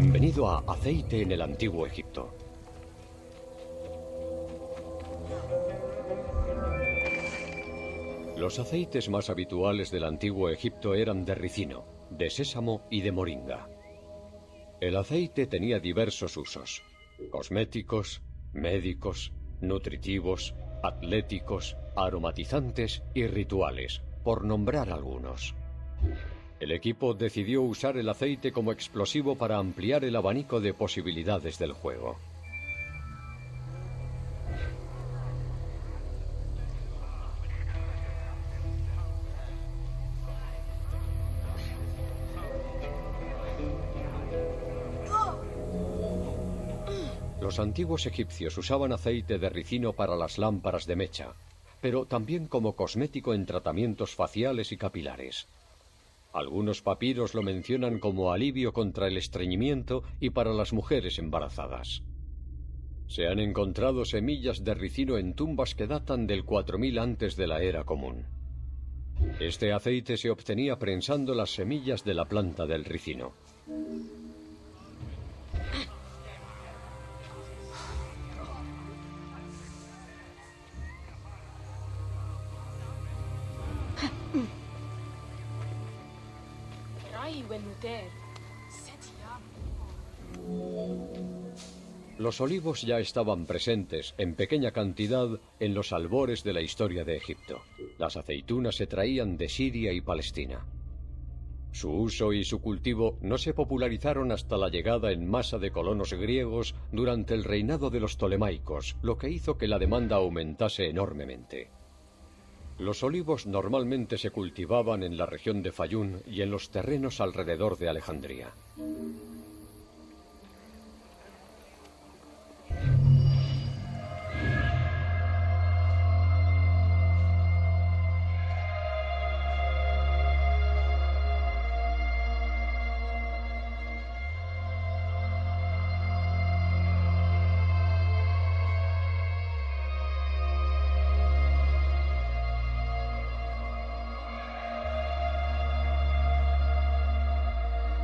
Bienvenido a Aceite en el Antiguo Egipto. Los aceites más habituales del Antiguo Egipto eran de ricino, de sésamo y de moringa. El aceite tenía diversos usos. Cosméticos, médicos, nutritivos, atléticos, aromatizantes y rituales, por nombrar algunos. El equipo decidió usar el aceite como explosivo para ampliar el abanico de posibilidades del juego. Los antiguos egipcios usaban aceite de ricino para las lámparas de mecha, pero también como cosmético en tratamientos faciales y capilares. Algunos papiros lo mencionan como alivio contra el estreñimiento y para las mujeres embarazadas. Se han encontrado semillas de ricino en tumbas que datan del 4000 antes de la era común. Este aceite se obtenía prensando las semillas de la planta del ricino. Los olivos ya estaban presentes en pequeña cantidad en los albores de la historia de Egipto. Las aceitunas se traían de Siria y Palestina. Su uso y su cultivo no se popularizaron hasta la llegada en masa de colonos griegos durante el reinado de los Ptolemaicos, lo que hizo que la demanda aumentase enormemente. Los olivos normalmente se cultivaban en la región de Fayún y en los terrenos alrededor de Alejandría.